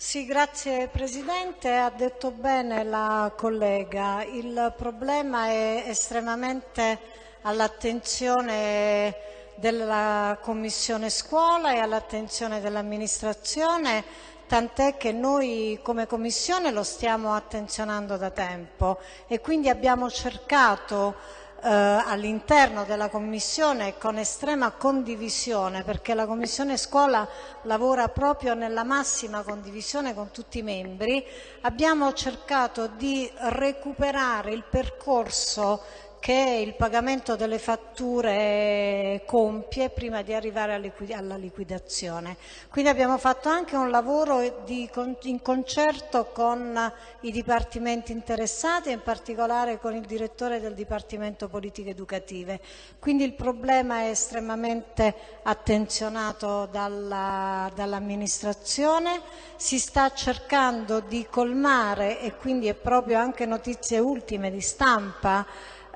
Sì, grazie Presidente. Ha detto bene la collega. Il problema è estremamente all'attenzione della Commissione Scuola e all'attenzione dell'amministrazione, tant'è che noi come Commissione lo stiamo attenzionando da tempo e quindi abbiamo cercato eh, all'interno della Commissione con estrema condivisione, perché la Commissione Scuola lavora proprio nella massima condivisione con tutti i membri, abbiamo cercato di recuperare il percorso che il pagamento delle fatture compie prima di arrivare alla liquidazione. Quindi abbiamo fatto anche un lavoro di, in concerto con i dipartimenti interessati in particolare con il direttore del Dipartimento Politiche Educative. Quindi il problema è estremamente attenzionato dall'amministrazione, dall si sta cercando di colmare e quindi è proprio anche notizie ultime di stampa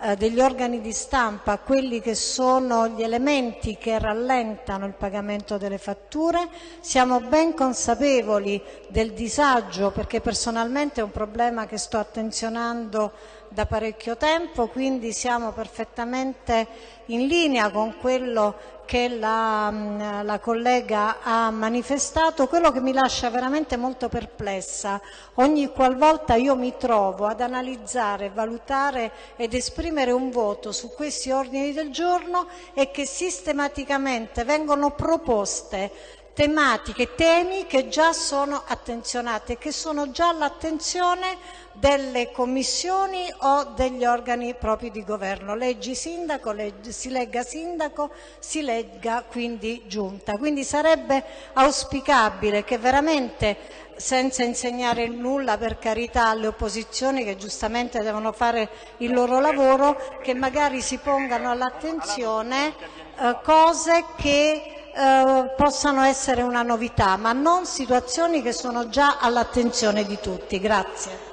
eh, degli organi di stampa quelli che sono gli elementi che rallentano il pagamento delle fatture, siamo ben consapevoli del disagio perché personalmente è un problema che sto attenzionando da parecchio tempo, quindi siamo perfettamente in linea con quello che la, mm, la, collega ha manifestato, quello che mi lascia veramente molto perplessa ogni qualvolta io mi trovo ad analizzare, valutare ed esprimere un voto su questi ordini del giorno è che sistematicamente vengono proposte tematiche, temi che già sono attenzionati e che sono già all'attenzione delle commissioni o degli organi propri di governo. Leggi sindaco, leggi, si legga sindaco, si legga quindi giunta. Quindi sarebbe auspicabile che veramente senza insegnare nulla per carità alle opposizioni che giustamente devono fare il loro lavoro, che magari si pongano all'attenzione eh, cose che eh, possano essere una novità, ma non situazioni che sono già all'attenzione di tutti. Grazie.